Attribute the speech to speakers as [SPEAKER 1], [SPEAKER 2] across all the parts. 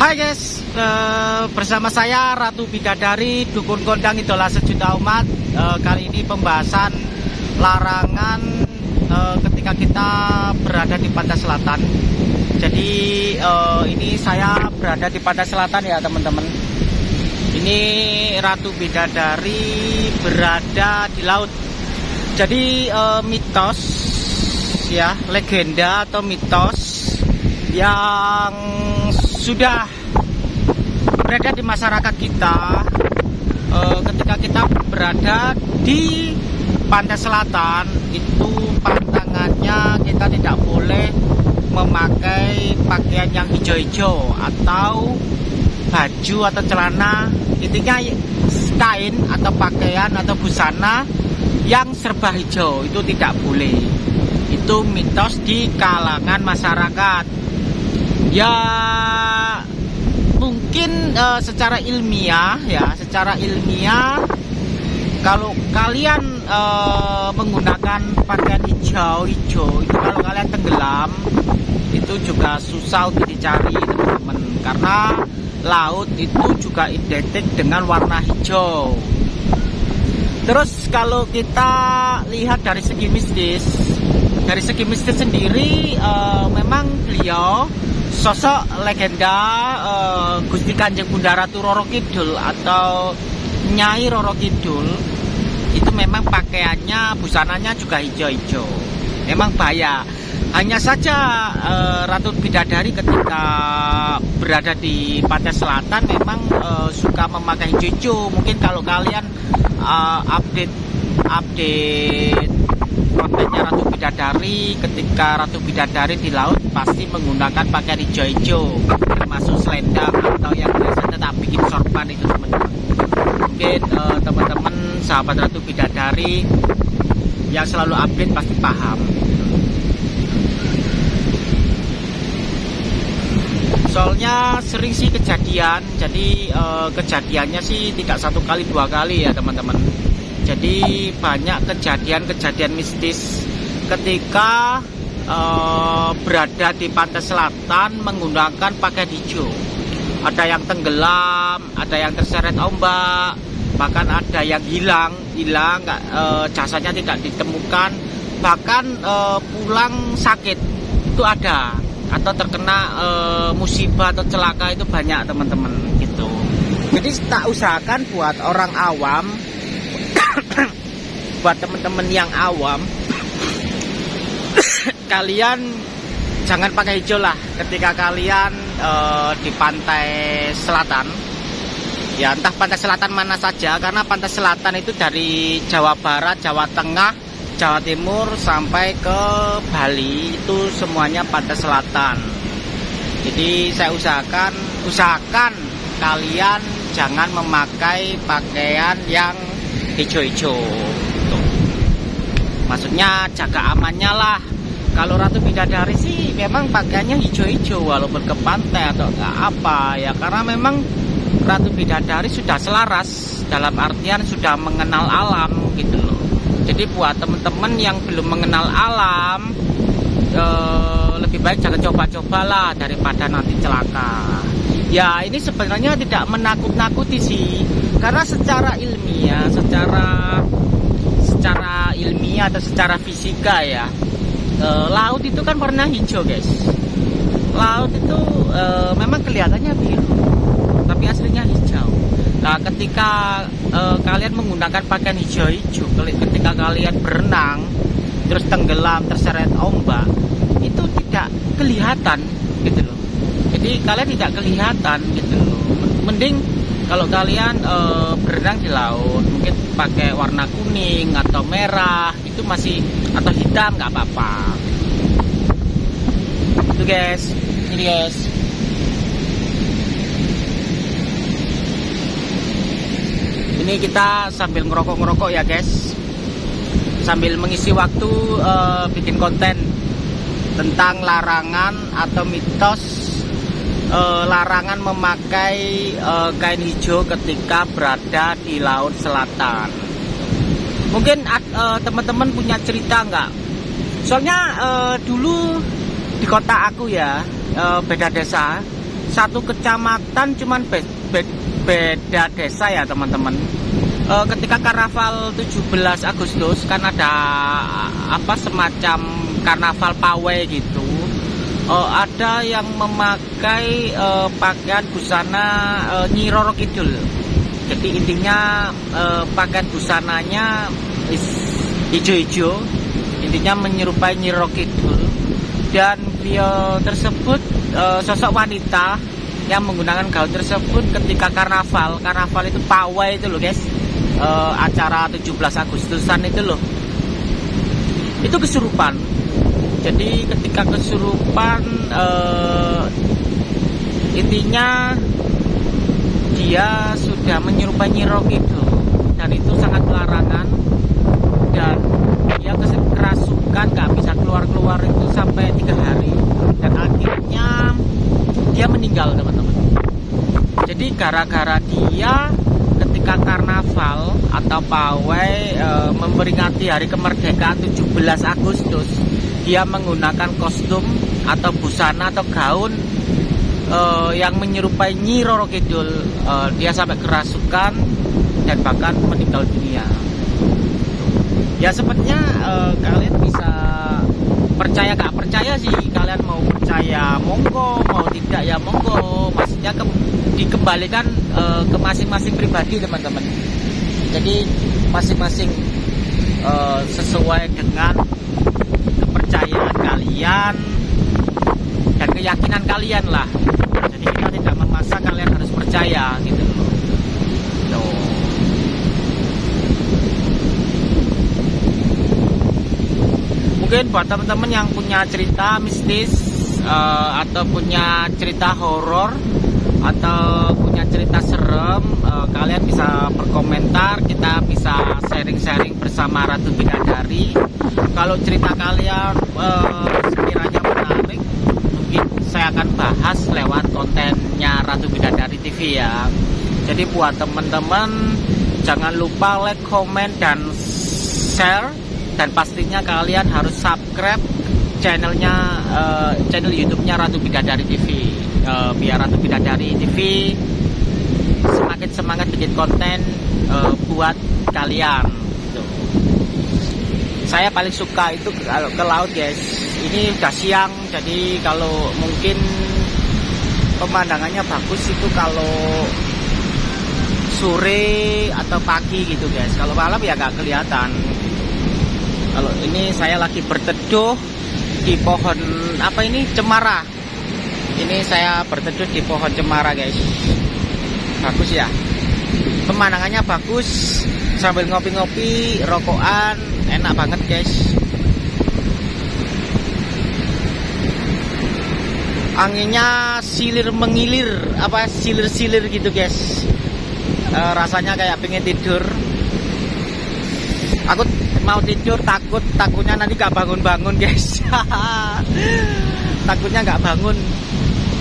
[SPEAKER 1] Hai guys, eh, bersama saya Ratu Bidadari, Dukun Kondang Idola Sejuta Umat. Eh, kali ini pembahasan larangan eh, ketika kita berada di pantai selatan. Jadi eh, ini saya berada di pantai selatan ya teman-teman. Ini Ratu Bidadari berada di laut. Jadi eh, mitos ya, legenda atau mitos yang sudah berada di masyarakat kita eh, ketika kita berada di pantai selatan itu pantangannya kita tidak boleh memakai pakaian yang hijau-hijau atau baju atau celana intinya kain atau pakaian atau busana yang serba hijau itu tidak boleh. Itu mitos di kalangan masyarakat. Ya mungkin uh, secara ilmiah ya secara ilmiah kalau kalian uh, menggunakan pakaian hijau-hijau itu kalau kalian tenggelam itu juga susah untuk dicari teman-teman. Karena laut itu juga identik dengan warna hijau. Terus kalau kita lihat dari segi mistis dari segi mistis sendiri uh, memang beliau sosok legenda uh, Gusti Kanjeng Bunda Ratu Roro Kidul atau Nyai Roro Kidul itu memang pakaiannya busananya juga hijau-hijau. Memang bahaya. Hanya saja uh, Ratu Bidadari ketika berada di pantai selatan memang uh, suka memakai hijau-hijau mungkin kalau kalian uh, update update kontennya Ratu Bidadari ketika Ratu Bidadari di laut pasti menggunakan pakaian hijau-hijau termasuk selendang atau yang biasa tetap bikin sorban itu teman-teman. Mungkin uh, teman-teman sahabat Ratu Bidadari yang selalu update pasti paham. Soalnya sering sih kejadian jadi uh, kejadiannya sih tidak satu kali dua kali ya teman-teman. Jadi banyak kejadian-kejadian mistis ketika uh, berada di pantai selatan menggunakan pakaian hijau. Ada yang tenggelam ada yang terseret ombak bahkan ada yang hilang. Hilang uh, jasanya tidak ditemukan. Bahkan uh, pulang sakit itu ada. Atau terkena e, musibah atau celaka itu banyak teman-teman gitu. Jadi tak usahakan buat orang awam buat teman-teman yang awam kalian jangan pakai hijau lah ketika kalian e, di pantai selatan ya entah pantai selatan mana saja karena pantai selatan itu dari Jawa Barat Jawa Tengah Jawa Timur sampai ke Bali itu semuanya pantai selatan. Jadi saya usahakan usahakan kalian jangan memakai pakaian yang hijau-hijau. Maksudnya jaga amannya lah. Kalau Ratu Bidadari sih memang pakaiannya hijau-hijau walaupun ke pantai atau enggak apa ya. Karena memang Ratu Bidadari sudah selaras dalam artian sudah mengenal alam gitu loh. Jadi buat teman-teman yang belum mengenal alam eh, lebih baik jangan coba-cobalah daripada nanti celaka. Ya ini sebenarnya tidak menakut-nakuti sih. Karena secara ilmiah secara secara ilmiah atau secara fisika ya eh, laut itu kan warna hijau guys laut itu eh, memang kelihatannya biru tapi aslinya hijau Nah, ketika uh, kalian menggunakan pakaian hijau-hijau, ketika kalian berenang, terus tenggelam, terseret ombak, itu tidak kelihatan, gitu loh. Jadi kalian tidak kelihatan, gitu loh. Mending kalau kalian uh, berenang di laut, mungkin pakai warna kuning atau merah, itu masih atau hitam nggak apa-apa. Itu guys, ini guys. ini kita sambil ngerokok-ngerokok ya guys sambil mengisi waktu uh, bikin konten tentang larangan atau mitos uh, larangan memakai uh, kain hijau ketika berada di laut selatan mungkin teman-teman uh, punya cerita nggak? Soalnya uh, dulu di kota aku ya uh, beda desa. Satu kecamatan cuman be be beda desa ya teman-teman. E, ketika karnaval 17 Agustus kan ada apa semacam karnaval pawai gitu. E, ada yang memakai e, pakaian busana e, Nyi Roro Kidul. Jadi intinya e, pakaian busananya hijau-hijau. Intinya menyerupai Nyi Roro Kidul. Dan beliau tersebut e, sosok wanita yang menggunakan gaun tersebut ketika karnaval. Karnaval itu pawai itu loh guys. E, acara 17 Agustusan itu loh. Itu kesurupan. Jadi ketika kesurupan e, intinya dia sudah menyerupai nyirok itu dan itu sangat larangan kerasukan nggak bisa keluar-keluar itu sampai tiga hari. Dan akhirnya dia meninggal teman-teman. Jadi gara-gara dia ketika karnaval atau pawai e, memperingati hari kemerdekaan 17 Agustus dia menggunakan kostum atau busana atau gaun e, yang menyerupai Nyi Roro Kidul. E, dia sampai kerasukan dan bahkan meninggal dunia. Ya sepertinya uh, kalian bisa percaya gak percaya sih. Kalian mau percaya monggo. Mau tidak ya monggo. Maksudnya ke, dikembalikan uh, ke masing-masing pribadi teman-teman. Jadi masing-masing uh, sesuai dengan kepercayaan kalian dan keyakinan kalian lah. Jadi kita tidak memaksa kalian harus percaya gitu mungkin buat teman-teman yang punya cerita mistis uh, atau punya cerita horor atau punya cerita serem uh, kalian bisa berkomentar. Kita bisa sharing-sharing bersama Ratu Bidadari. Kalau cerita kalian uh, sekiranya menarik mungkin saya akan bahas lewat kontennya Ratu Bidadari TV ya. Jadi buat teman-teman jangan lupa like, comment, dan share dan pastinya kalian harus subscribe channelnya uh, channel YouTube-nya Ratu Bidadari TV uh, biar Ratu Bidadari TV semakin semangat bikin konten uh, buat kalian. Tuh. saya paling suka itu kalau ke laut guys. Ini udah siang jadi kalau mungkin pemandangannya bagus itu kalau sore atau pagi gitu guys. Kalau malam ya nggak kelihatan kalau ini saya lagi berteduh di pohon apa ini? Cemara. Ini saya berteduh di pohon cemara guys. Bagus ya. Pemandangannya bagus. Sambil ngopi-ngopi rokokan enak banget guys. Anginnya silir mengilir apa silir-silir gitu guys. E, rasanya kayak pengen tidur. Aku mau tidur takut takutnya nanti gak bangun-bangun guys. Takutnya gak bangun.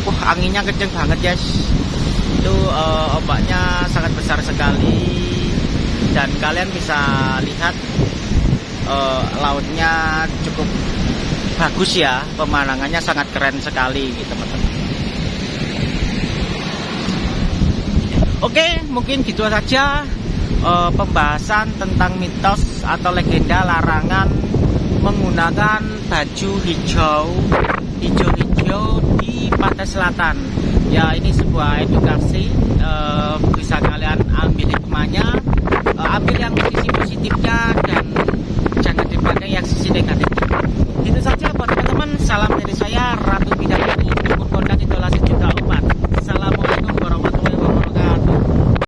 [SPEAKER 1] Wah anginnya kenceng banget guys. Itu uh, ombaknya sangat besar sekali. Dan kalian bisa lihat uh, lautnya cukup bagus ya. Pemandangannya sangat keren sekali gitu teman-teman. Oke mungkin gitu saja uh, pembahasan tentang mitos atau legenda larangan menggunakan baju hijau hijau-hijau di pantai selatan. Ya ini sebuah edukasi uh, bisa kalian ambil hikmahnya uh, eh, ambil yang sisi positifnya dan jangan dipakai yang sisi negatif.